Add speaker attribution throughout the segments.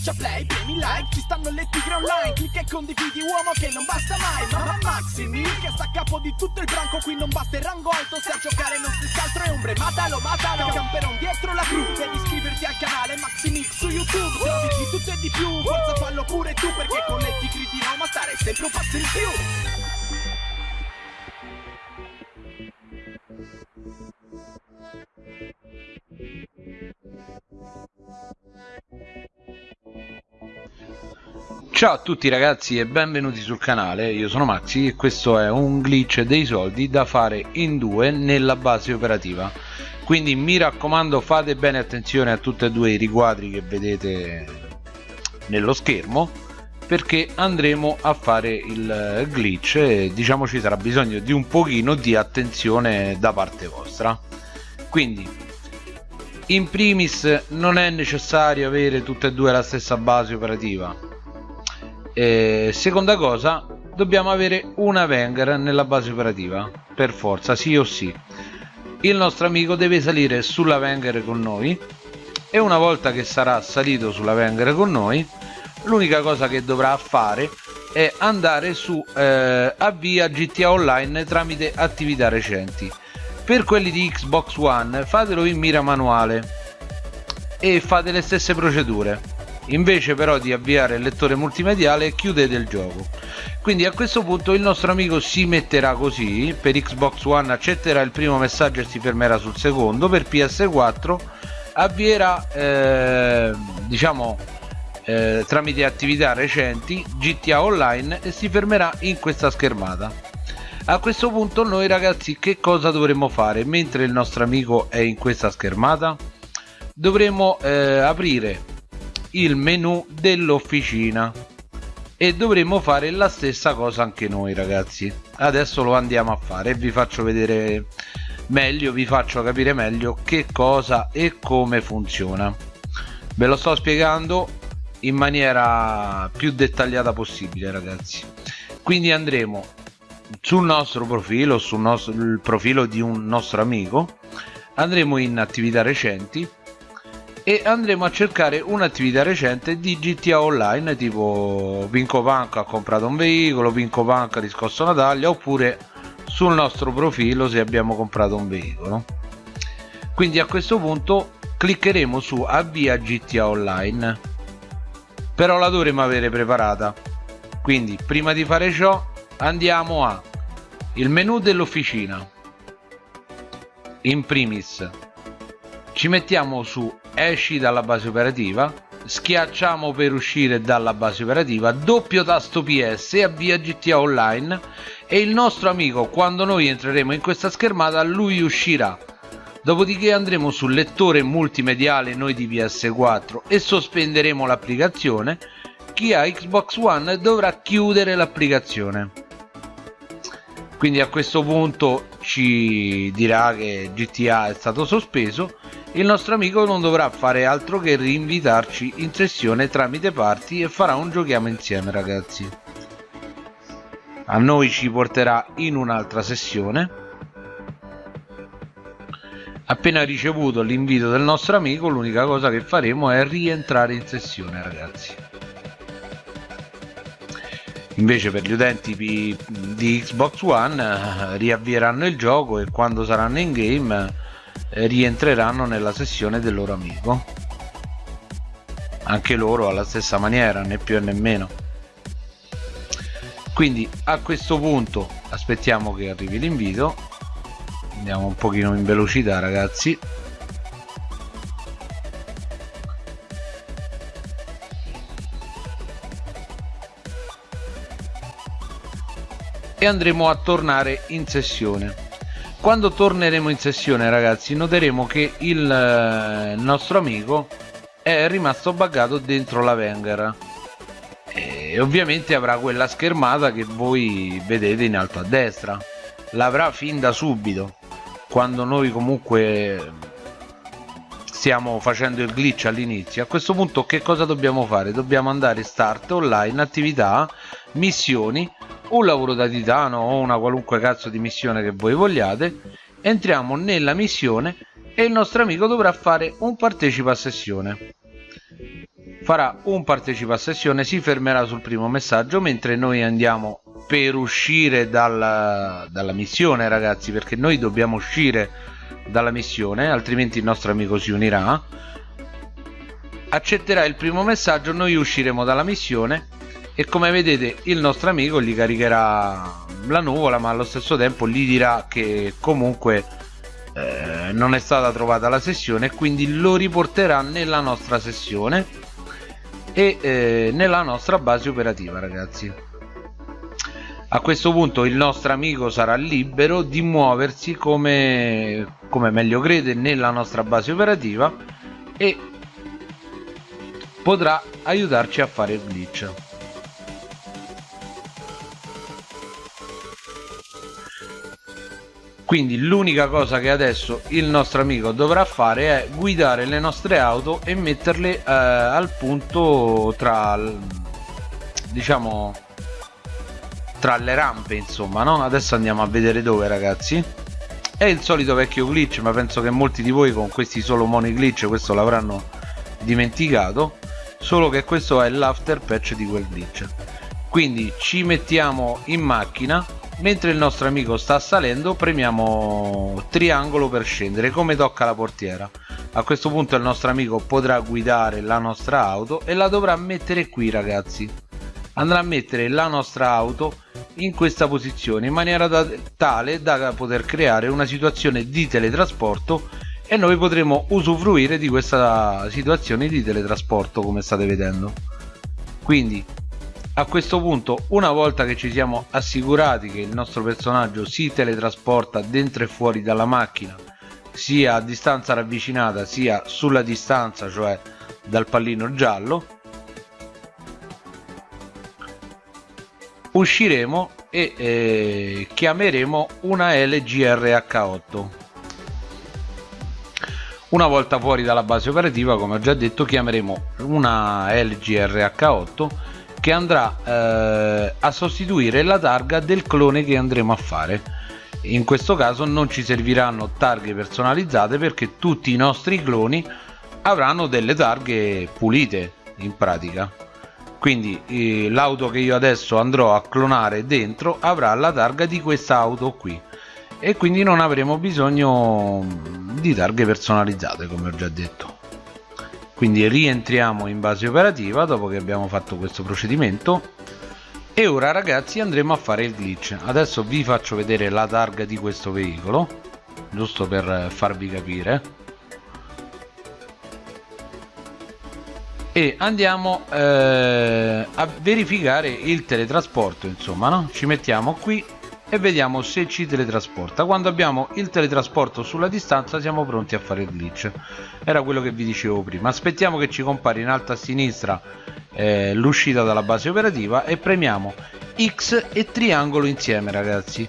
Speaker 1: schiaccia play, premi like Ci stanno le tigre online Clicca e condividi uomo che non basta mai Mamma Maximi che sta a capo di tutto il branco Qui non basta il rango alto Se a giocare non si altro è ombre Matalo, matalo Camperon dietro la cru Devi iscriverti al canale Maximix su YouTube Trovi di tutto e di più Forza fallo pure tu Perché con le tigri di Roma stare sempre un passo in più
Speaker 2: Ciao a tutti ragazzi e benvenuti sul canale, io sono Maxi e questo è un glitch dei soldi da fare in due nella base operativa. Quindi mi raccomando fate bene attenzione a tutti e due i riquadri che vedete nello schermo perché andremo a fare il glitch e diciamo ci sarà bisogno di un pochino di attenzione da parte vostra. Quindi in primis non è necessario avere tutte e due la stessa base operativa eh, seconda cosa dobbiamo avere una Wenger nella base operativa per forza sì o sì. Il nostro amico deve salire sulla Wenger con noi e una volta che sarà salito sulla Wenger con noi l'unica cosa che dovrà fare è andare su eh, avvia GTA Online tramite attività recenti. Per quelli di Xbox One fatelo in mira manuale e fate le stesse procedure invece però di avviare il lettore multimediale chiudete il gioco. Quindi a questo punto il nostro amico si metterà così per Xbox One accetterà il primo messaggio e si fermerà sul secondo per PS4 avvierà eh, diciamo eh, tramite attività recenti GTA Online e si fermerà in questa schermata. A questo punto noi ragazzi che cosa dovremmo fare mentre il nostro amico è in questa schermata? Dovremo eh, aprire il menu dell'officina. E dovremo fare la stessa cosa anche noi ragazzi. Adesso lo andiamo a fare e vi faccio vedere meglio vi faccio capire meglio che cosa e come funziona. Ve lo sto spiegando in maniera più dettagliata possibile ragazzi. Quindi andremo sul nostro profilo sul nostro, il profilo di un nostro amico. Andremo in attività recenti e andremo a cercare un'attività recente di GTA Online tipo Vinco Punk ha comprato un veicolo, Vinco Punk ha riscosso una taglia oppure sul nostro profilo se abbiamo comprato un veicolo. Quindi a questo punto cliccheremo su avvia GTA Online. Però la dovremo avere preparata. Quindi prima di fare ciò andiamo a il menu dell'officina. In primis ci mettiamo su esci dalla base operativa schiacciamo per uscire dalla base operativa doppio tasto ps e avvia gta online e il nostro amico quando noi entreremo in questa schermata lui uscirà. Dopodiché andremo sul lettore multimediale noi di ps4 e sospenderemo l'applicazione. Chi ha xbox one dovrà chiudere l'applicazione. Quindi a questo punto ci dirà che gta è stato sospeso il nostro amico non dovrà fare altro che rinvitarci in sessione tramite parti e farà un giochiamo insieme ragazzi. A noi ci porterà in un'altra sessione. Appena ricevuto l'invito del nostro amico l'unica cosa che faremo è rientrare in sessione ragazzi. Invece per gli utenti di Xbox One eh, riavvieranno il gioco e quando saranno in game rientreranno nella sessione del loro amico. Anche loro alla stessa maniera né più né meno. Quindi a questo punto aspettiamo che arrivi l'invito. Andiamo un pochino in velocità ragazzi. E andremo a tornare in sessione quando torneremo in sessione ragazzi noteremo che il eh, nostro amico è rimasto buggato dentro la Wenger. E ovviamente avrà quella schermata che voi vedete in alto a destra. L'avrà fin da subito quando noi comunque stiamo facendo il glitch all'inizio. A questo punto che cosa dobbiamo fare? Dobbiamo andare start online attività missioni un lavoro da titano o una qualunque cazzo di missione che voi vogliate. Entriamo nella missione e il nostro amico dovrà fare un partecipa a sessione. Farà un partecipa a sessione si fermerà sul primo messaggio mentre noi andiamo per uscire dalla, dalla missione ragazzi perché noi dobbiamo uscire dalla missione altrimenti il nostro amico si unirà. Accetterà il primo messaggio noi usciremo dalla missione e come vedete il nostro amico gli caricherà la nuvola ma allo stesso tempo gli dirà che comunque eh, non è stata trovata la sessione quindi lo riporterà nella nostra sessione e eh, nella nostra base operativa ragazzi. A questo punto il nostro amico sarà libero di muoversi come, come meglio crede nella nostra base operativa e potrà aiutarci a fare il glitch quindi l'unica cosa che adesso il nostro amico dovrà fare è guidare le nostre auto e metterle eh, al punto tra diciamo tra le rampe insomma no? Adesso andiamo a vedere dove ragazzi. È il solito vecchio glitch ma penso che molti di voi con questi solo money glitch questo l'avranno dimenticato solo che questo è l'after patch di quel glitch. Quindi ci mettiamo in macchina mentre il nostro amico sta salendo premiamo triangolo per scendere come tocca la portiera. A questo punto il nostro amico potrà guidare la nostra auto e la dovrà mettere qui ragazzi. Andrà a mettere la nostra auto in questa posizione in maniera da, tale da poter creare una situazione di teletrasporto e noi potremo usufruire di questa situazione di teletrasporto come state vedendo. Quindi a questo punto una volta che ci siamo assicurati che il nostro personaggio si teletrasporta dentro e fuori dalla macchina sia a distanza ravvicinata sia sulla distanza cioè dal pallino giallo usciremo e eh, chiameremo una LGRH8 una volta fuori dalla base operativa come ho già detto chiameremo una LGRH8 che andrà eh, a sostituire la targa del clone che andremo a fare. In questo caso non ci serviranno targhe personalizzate perché tutti i nostri cloni avranno delle targhe pulite in pratica. Quindi eh, l'auto che io adesso andrò a clonare dentro avrà la targa di questa auto qui. E quindi non avremo bisogno di targhe personalizzate come ho già detto quindi rientriamo in base operativa dopo che abbiamo fatto questo procedimento. E ora ragazzi andremo a fare il glitch. Adesso vi faccio vedere la targa di questo veicolo giusto per farvi capire. E andiamo eh, a verificare il teletrasporto insomma no? ci mettiamo qui e vediamo se ci teletrasporta. Quando abbiamo il teletrasporto sulla distanza siamo pronti a fare il glitch. Era quello che vi dicevo prima. Aspettiamo che ci compare in alto a sinistra eh, l'uscita dalla base operativa e premiamo X e triangolo insieme ragazzi.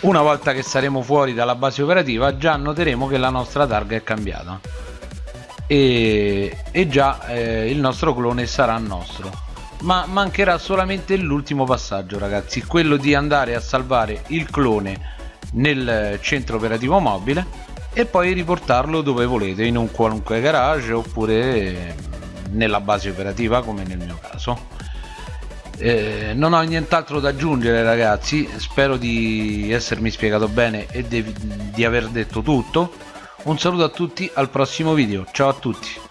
Speaker 2: Una volta che saremo fuori dalla base operativa già noteremo che la nostra targa è cambiata. E, e già eh, il nostro clone sarà nostro ma mancherà solamente l'ultimo passaggio ragazzi quello di andare a salvare il clone nel centro operativo mobile e poi riportarlo dove volete in un qualunque garage oppure nella base operativa come nel mio caso. Eh, non ho nient'altro da aggiungere ragazzi. Spero di essermi spiegato bene e di, di aver detto tutto. Un saluto a tutti al prossimo video. Ciao a tutti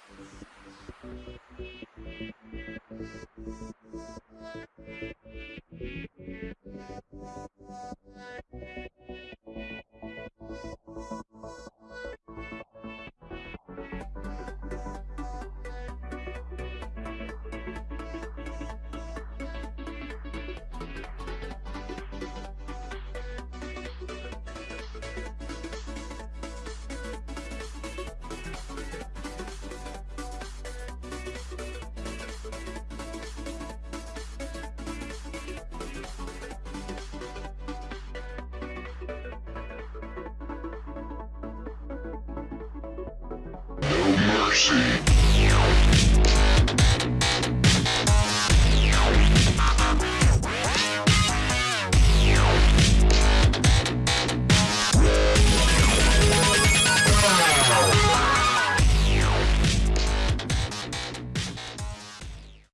Speaker 3: mercy.